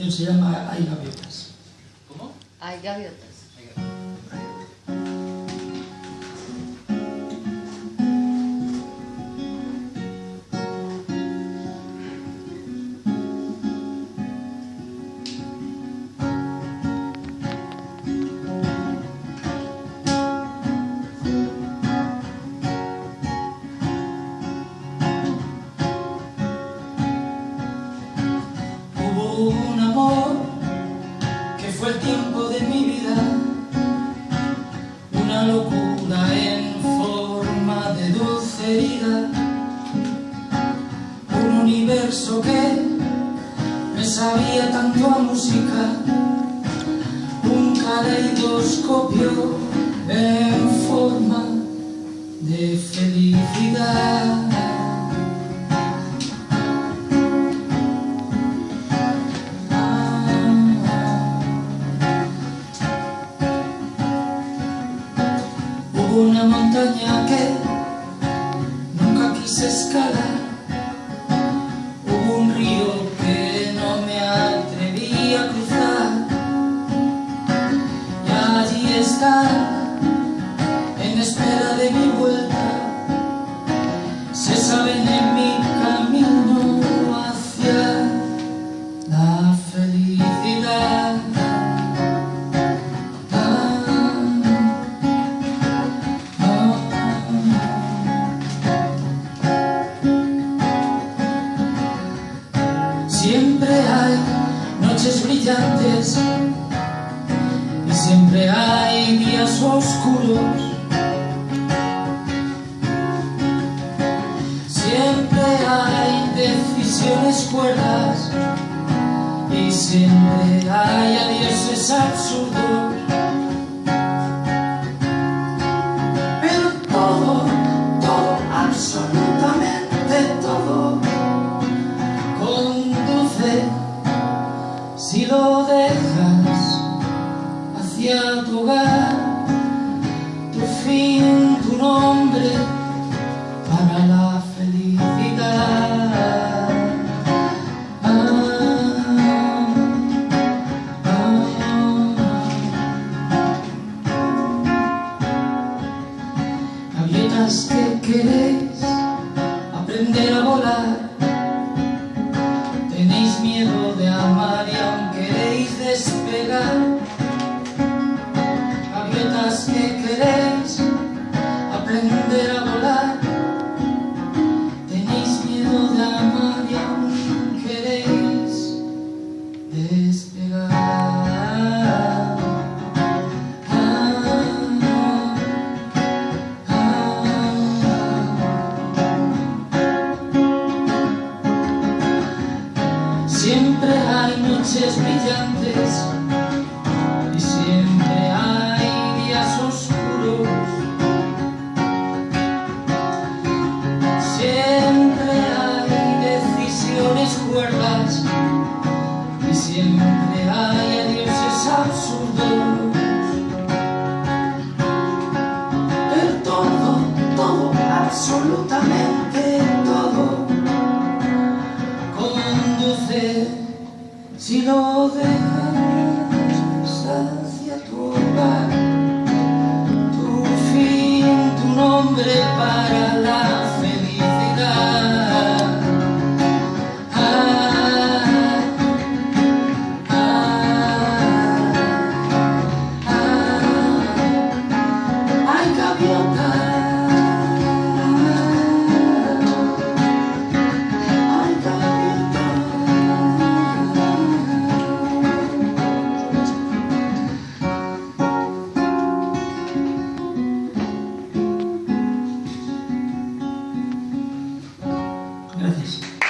canción se llama Hay gaviotas. ¿Cómo? Hay gaviotas. Universo que me sabía tanto a música, un caleidoscopio en forma de felicidad. Una montaña que nunca quise escalar. Espera de mi vuelta. Se saben en mi camino hacia la felicidad. Siempre hay noches brillantes y siempre hay días oscuros. Siempre hay decisiones cuerdas y siempre hay adioses absurdos. Pero que queréis aprender a volar Siempre hay noches brillantes y siempre hay días oscuros. Siempre hay decisiones cuerdas y siempre hay adioses absurdos. Pero todo, todo, absolutamente si lo dejas hacia tu hogar, tu fin, tu nombre para